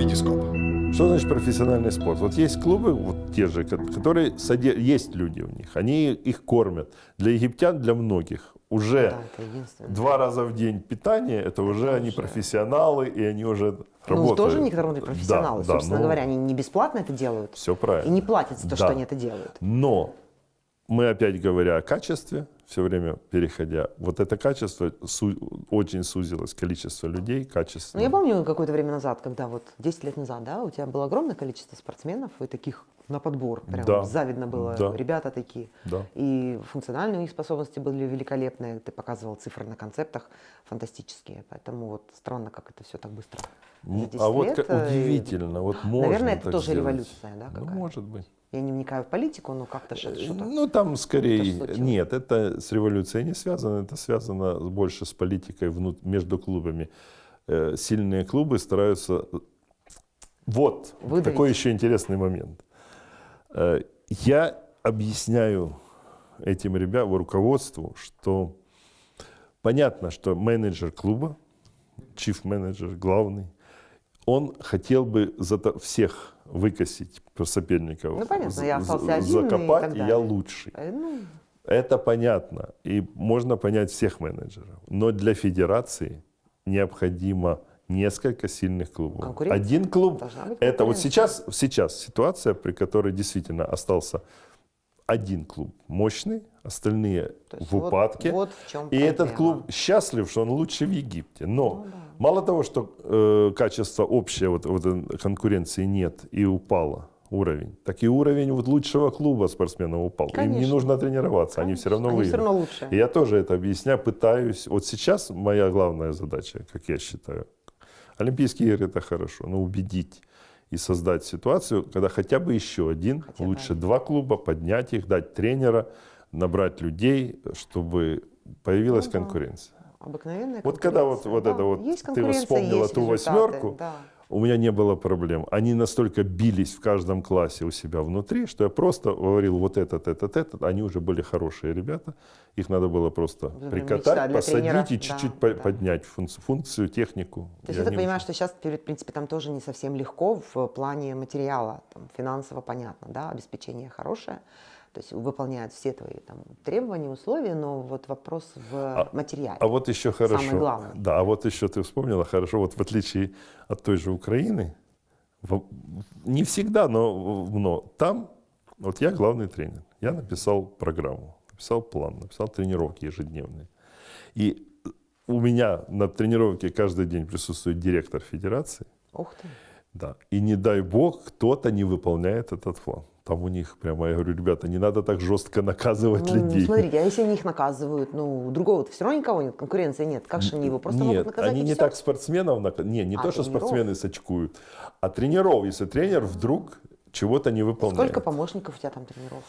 Витископ. Что значит профессиональный спорт? Вот есть клубы, вот те же, ко- которые соде- есть люди у них, они их кормят. Для египтян, для многих уже Да, это два раза в день питание, это уже они профессионалы, и они уже Ну, работают. тоже некоторые профессионалы. Да, да, Собственно ну, говоря, они не бесплатно это делают. Все И правильно. не платят за то, Да. что они это делают. Но мы опять говоря о качестве, все время переходя, вот это качество су- очень сузилось, количество людей, качество. Ну, я помню какое-то время назад, когда вот 10 лет назад, да, у тебя было огромное количество спортсменов и таких на подбор. Прям Да, завидно было. да. Ребята такие. Да. И функциональные у них способности были великолепные. Ты показывал цифры на концептах фантастические. Поэтому вот странно, как это все так быстро. за М, 10 А вот лет, э, и- удивительно, вот можно Наверное, это тоже сделать. революция, да, Ну, какая-то? может быть. Я не вникаю в политику, но как-то ш- что-то. Ну, там скорее... Нет, это с революцией не связано, это связано больше с политикой между клубами. Э, Сильные клубы стараются... Вот, Выдавить. такой еще интересный момент. Э, Я объясняю этим ребятам, руководству, что понятно, что менеджер клуба, чиф-менеджер, главный, он хотел бы зато всех выкосить соперников. Ну, понятно, я и закопать, так и я лучший. Э, ну, Это понятно, и можно понять всех менеджеров. Но для федерации необходимо несколько сильных клубов. Один клуб это вот сейчас, сейчас ситуация, при которой действительно остался один клуб мощный, остальные в вот- упадке. Вот, в чем И этот проблема. клуб счастлив, что он лучше в Египте. Но Ну да. мало того, что э, качество общее вот, вот, конкуренции нет и упало уровень, так и уровень вот лучшего клуба спортсменов упал. Им не Конечно. нужно тренироваться, они все равно Они все выиграют. равно лучше. И я тоже это объясняю, пытаюсь. Вот сейчас моя главная задача, как я считаю, Олимпийские игры это хорошо, но убедить и создать ситуацию, когда хотя бы еще один, Хотя лучше два клуба, поднять их, дать тренера, набрать людей, чтобы появилась Ну конкуренция. Обыкновенная Вот когда вот, конкуренция, вот да. это вот Есть ты конкуренция, вспомнила есть ту результаты, восьмерку, да. У меня не было проблем. Они настолько бились в каждом классе у себя внутри, что я просто говорил вот этот, этот, этот. Они уже были хорошие ребята. Их надо было просто прям прикатать, посадить тренера. и чуть-чуть Да, да. поднять функцию, функцию, технику. То есть я понимаю, уже- что сейчас, в принципе, там тоже не совсем легко в плане материала, там, финансово понятно, да, обеспечение хорошее, то есть выполняют все твои там, требования, условия, но вот вопрос в материале. А вот еще хорошо. Самое главное. Да, а вот еще ты вспомнила хорошо, вот в отличие от той же Украины, в- не всегда, но, но там, вот я главный тренер, я написал программу, написал план, написал тренировки ежедневные. И у меня на тренировке каждый день присутствует директор федерации, Ух ты. Да, и не дай бог кто-то не выполняет этот план. Там у них прямо, я говорю, ребята, не надо так жестко наказывать Ну, людей. смотрите, а если они их наказывают, ну, другого-то все равно никого нет, конкуренции нет, как же они его просто Нет, могут наказать они не всё? так спортсменов, нака- не, не А, то, что тренеров? спортсмены сочкуют, а тренеров, если тренер вдруг чего-то не выполняет. Сколько помощников у тебя там тренеров?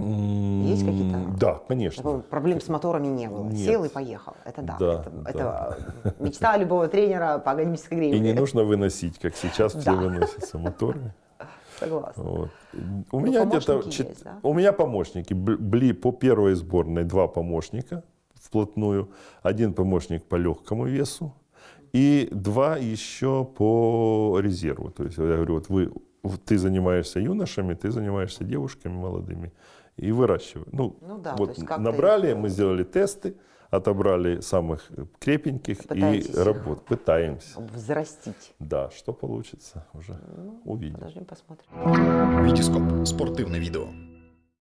Есть какие-то? Да, конечно. помню, Проблем с моторами не было. Нет. Сел и поехал. Это да. Да, это, да. это мечта любого тренера по академической гривне. И не нужно выносить, как сейчас все Да. выносятся моторы. Согласна. Вот. У меня где-то чет- да? у меня помощники были по первой сборной два помощника вплотную, один помощник по легкому весу и два еще по резерву. То есть я говорю, вот вы, ты занимаешься юношами, ты занимаешься девушками молодыми и выращиваешь. Ну, Ну да, вот набрали, их, мы сделали тесты, отобрали самых крепеньких Пытаетесь и работ, пытаемся. Взрастить. Да, что получится уже Ну, увидим. Подождем, посмотрим. Витископ. Спортивне відео.